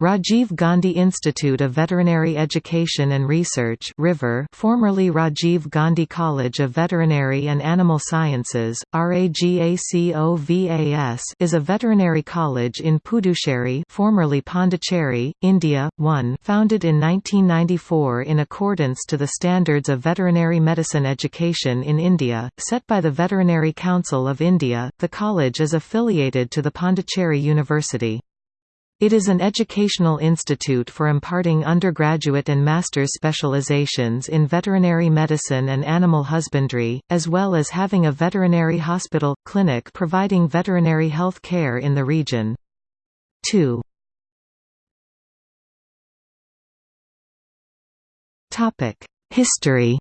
Rajiv Gandhi Institute of Veterinary Education and Research River formerly Rajiv Gandhi College of Veterinary and Animal Sciences, RAGACOVAS is a veterinary college in Puducherry formerly Pondicherry, India, 1 founded in 1994 in accordance to the standards of veterinary medicine education in India, set by the Veterinary Council of India. The college is affiliated to the Pondicherry University. It is an educational institute for imparting undergraduate and master's specializations in veterinary medicine and animal husbandry, as well as having a veterinary hospital, clinic providing veterinary health care in the region. 2. History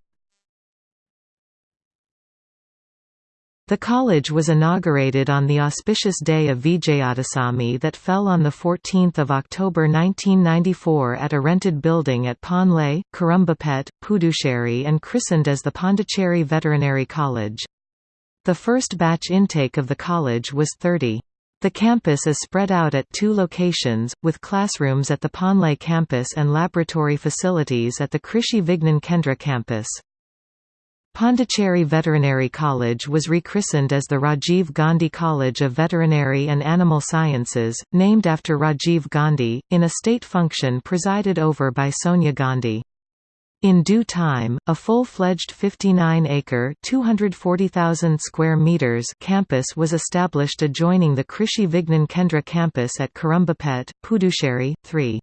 The college was inaugurated on the auspicious day of Vijayadasami that fell on 14 October 1994 at a rented building at Ponlait, Kurumbapet, Puducherry and christened as the Pondicherry Veterinary College. The first batch intake of the college was 30. The campus is spread out at two locations, with classrooms at the Ponlait campus and laboratory facilities at the Krishi Vigyan Kendra campus. Pondicherry Veterinary College was rechristened as the Rajiv Gandhi College of Veterinary and Animal Sciences, named after Rajiv Gandhi, in a state function presided over by Sonia Gandhi. In due time, a full-fledged 59-acre (240,000 square meters) campus was established adjoining the Krishi Vigyan Kendra campus at Kurumbapet, Puducherry, 3.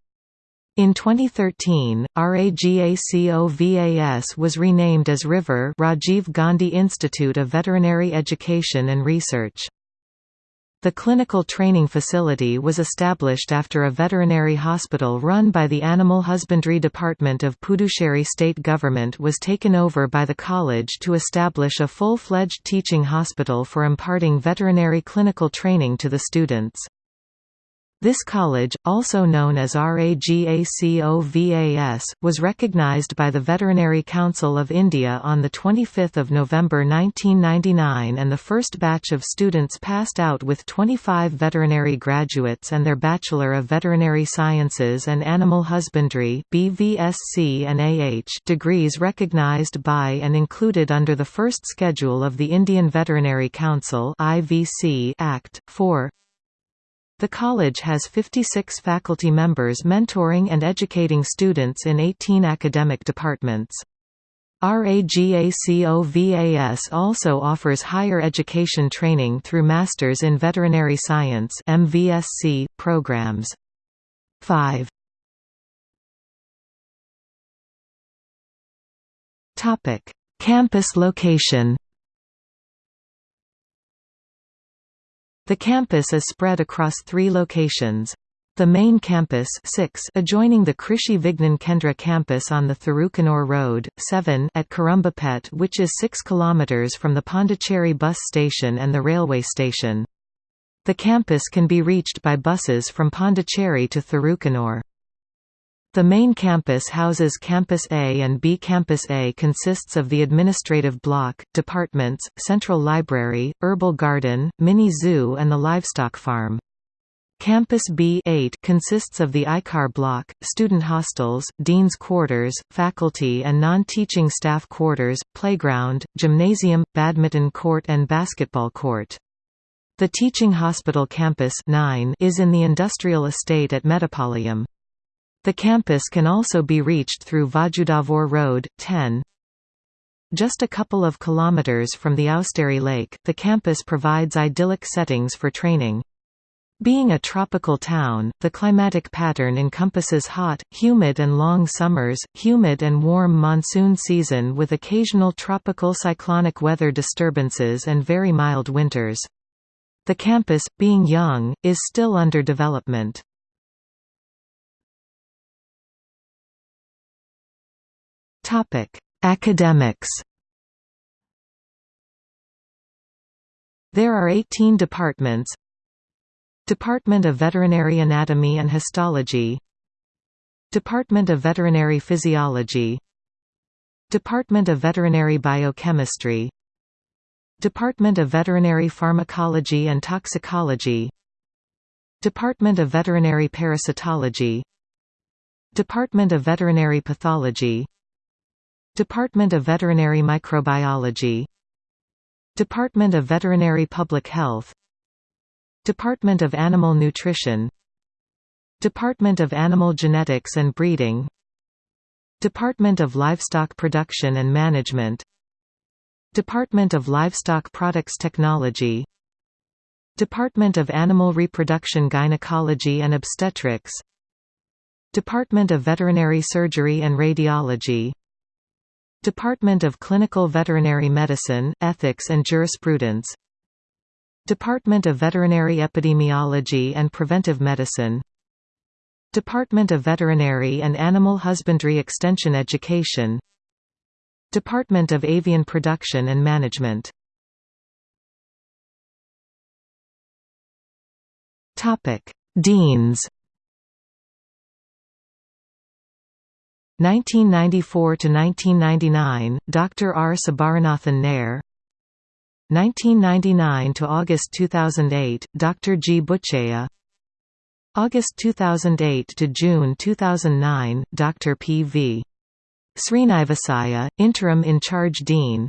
In 2013, RAGACOVAS was renamed as River Rajiv Gandhi Institute of Veterinary Education and Research. The clinical training facility was established after a veterinary hospital run by the Animal Husbandry Department of Puducherry state government was taken over by the college to establish a full-fledged teaching hospital for imparting veterinary clinical training to the students. This college, also known as RAGACOVAS, was recognized by the Veterinary Council of India on 25 November 1999 and the first batch of students passed out with 25 veterinary graduates and their Bachelor of Veterinary Sciences and Animal Husbandry BVSC and AH degrees recognized by and included under the first schedule of the Indian Veterinary Council IVC Act. 4 the college has 56 faculty members mentoring and educating students in 18 academic departments. RAGACOVAS also offers higher education training through Masters in Veterinary Science MVSC programs. 5 Topic: Campus location The campus is spread across three locations. The main campus 6 adjoining the Krishi Vigyan Kendra campus on the Thirukanur Road, 7 at Kurumbapet which is 6 km from the Pondicherry bus station and the railway station. The campus can be reached by buses from Pondicherry to Thirukanur. The main campus houses Campus A and B. Campus A consists of the administrative block, departments, central library, herbal garden, mini zoo and the livestock farm. Campus B 8 consists of the ICAR block, student hostels, dean's quarters, faculty and non-teaching staff quarters, playground, gymnasium, badminton court and basketball court. The teaching hospital campus 9 is in the industrial estate at Mettupalayam. The campus can also be reached through Vazhudavur Road, 10. Just a couple of kilometers from the Ousteri Lake, the campus provides idyllic settings for training. Being a tropical town, the climatic pattern encompasses hot, humid and long summers, humid and warm monsoon season with occasional tropical cyclonic weather disturbances and very mild winters. The campus, being young, is still under development. Topic: Academics. There are 18 departments. Department of Veterinary Anatomy and Histology. Department of Veterinary Physiology. Department of Veterinary Biochemistry. Department of Veterinary Pharmacology and Toxicology. Department of Veterinary Parasitology. Department of Veterinary Pathology Department of Veterinary Microbiology. Department of Veterinary Public Health. Department of Animal Nutrition. Department of Animal Genetics and Breeding. Department of Livestock Production and Management. Department of Livestock Products Technology. Department of Animal Reproduction Gynecology and Obstetrics. Department of Veterinary Surgery and Radiology Department of Clinical Veterinary Medicine, Ethics and Jurisprudence. Department of Veterinary Epidemiology and Preventive Medicine. Department of Veterinary and Animal Husbandry Extension Education. Department of Avian Production and Management. Deans 1994 to 1999 Dr R. Sabaranathan Nair. 1999 to August 2008 Dr G. Butchaya August 2008 to June 2009 Dr P. V. Srinivasaya interim in charge dean.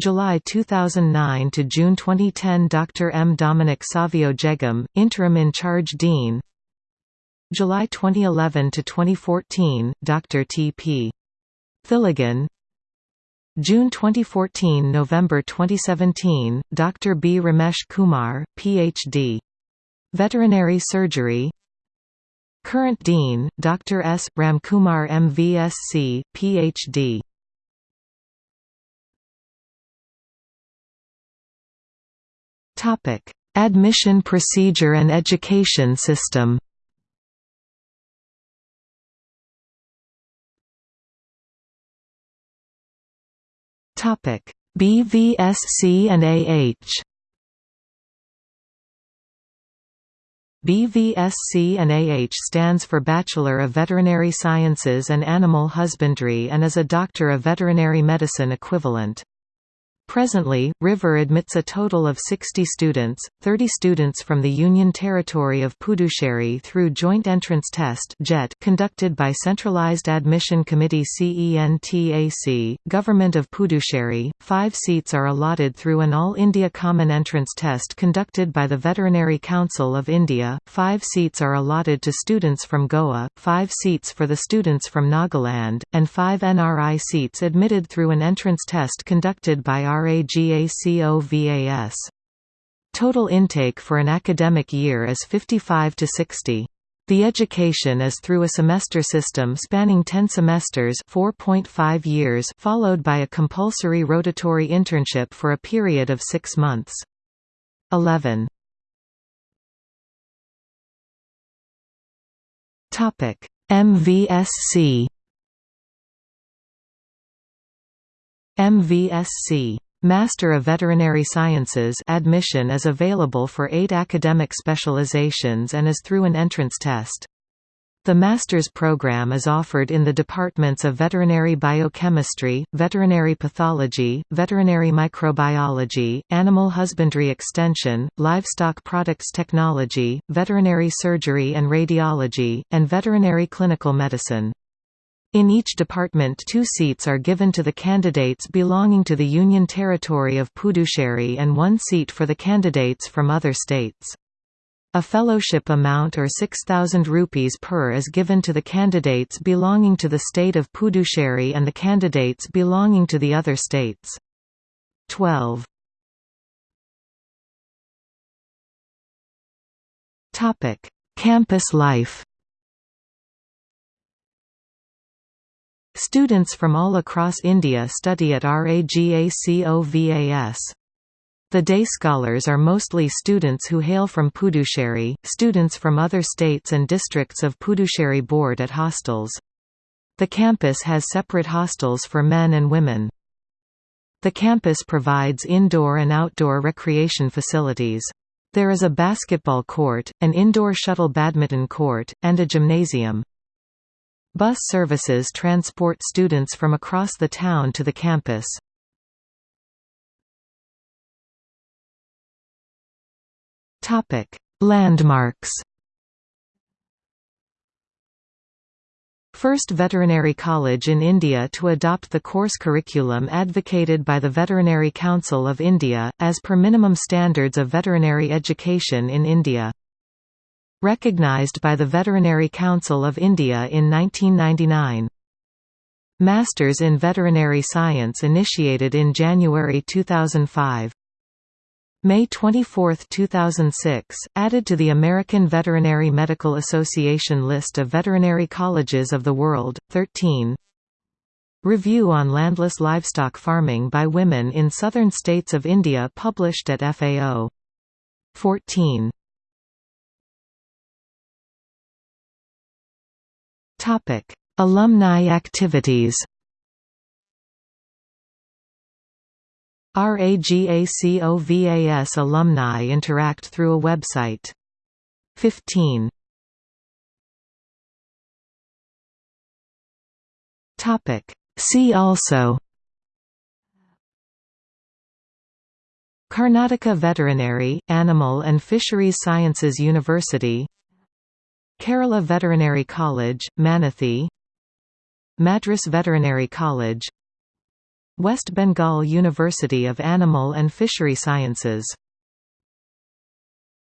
July 2009 to June 2010 Dr. M. Dominic Savio Jegam, Interim in Charge Dean July 2011 to 2014 Dr. T. P. Thiligan June 2014 November 2017 Dr. B. Ramesh Kumar, Ph.D. Veterinary Surgery Current Dean, Dr. S. Ramkumar MVSc, Ph.D. Admission procedure and education system. Topic: BVSC and AH. BVSC and AH stands for Bachelor of Veterinary Sciences and Animal Husbandry and is a Doctor of Veterinary Medicine equivalent. Presently, River admits a total of 60 students, 30 students from the Union Territory of Puducherry through Joint Entrance Test conducted by Centralized Admission Committee CENTAC, Government of Puducherry. Five seats are allotted through an All India Common Entrance Test conducted by the Veterinary Council of India, five seats are allotted to students from Goa, five seats for the students from Nagaland, and five NRI seats admitted through an entrance test conducted by our RAGACOVAS. Total intake for an academic year is 55 to 60. The education is through a semester system spanning 10 semesters 4.5 years followed by a compulsory rotatory internship for a period of 6 months. 11. Topic: MVSC MVSC Master of Veterinary Sciences admission is available for eight academic specializations and is through an entrance test. The master's program is offered in the departments of veterinary biochemistry, veterinary pathology, veterinary microbiology, animal husbandry extension, livestock products technology, veterinary surgery and radiology, and veterinary clinical medicine. In each department two seats are given to the candidates belonging to the Union Territory of Puducherry and one seat for the candidates from other states. A fellowship amount or 6,000 rupees per is given to the candidates belonging to the state of Puducherry and the candidates belonging to the other states. 12. Campus life Students from all across India study at RAGACOVAS. The day scholars are mostly students who hail from Puducherry, students from other states and districts of Puducherry board at hostels. The campus has separate hostels for men and women. The campus provides indoor and outdoor recreation facilities. There is a basketball court, an indoor shuttle badminton court, and a gymnasium. Bus services transport students from across the town to the campus. Topic: Landmarks First veterinary college in India to adopt the course curriculum advocated by the Veterinary Council of India, as per minimum standards of veterinary education in India. Recognized by the Veterinary Council of India in 1999. Masters in Veterinary Science initiated in January 2005. May 24, 2006, added to the American Veterinary Medical Association list of veterinary colleges of the world. 13. Review on landless livestock farming by women in southern states of India published at FAO. 14. Topic: Alumni activities. RAGACOVAS alumni interact through a website. 15. Topic See also Karnataka Veterinary, Animal and Fisheries Sciences University Kerala Veterinary College, Mannuthy Madras Veterinary College West Bengal University of Animal and Fishery Sciences